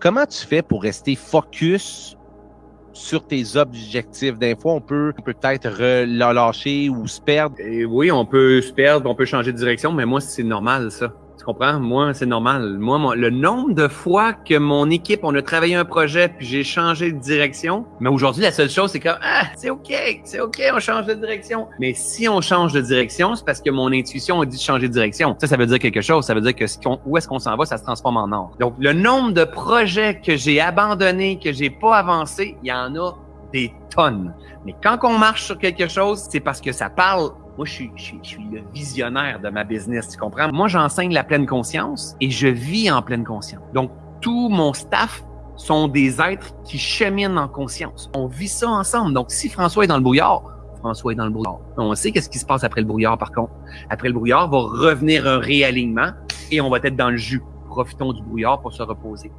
Comment tu fais pour rester focus sur tes objectifs? Des fois, on peut peut-être relâcher ou se perdre. Et oui, on peut se perdre, on peut changer de direction, mais moi, c'est normal, ça. Tu comprends? Moi, c'est normal. Moi, le nombre de fois que mon équipe, on a travaillé un projet, puis j'ai changé de direction. Mais aujourd'hui, la seule chose, c'est que, ah, c'est OK, c'est OK, on change de direction. Mais si on change de direction, c'est parce que mon intuition a dit de changer de direction. Ça, ça veut dire quelque chose. Ça veut dire que où est-ce qu'on s'en va, ça se transforme en or. Donc, le nombre de projets que j'ai abandonnés, que j'ai pas avancé, il y en a des tonnes. Mais quand on marche sur quelque chose, c'est parce que ça parle moi, je suis, le visionnaire de ma business, tu comprends? Moi, j'enseigne la pleine conscience et je vis en pleine conscience. Donc, tout mon staff sont des êtres qui cheminent en conscience. On vit ça ensemble. Donc, si François est dans le brouillard, François est dans le brouillard. On sait qu'est-ce qui se passe après le brouillard, par contre. Après le brouillard, va revenir un réalignement et on va être dans le jus. Profitons du brouillard pour se reposer.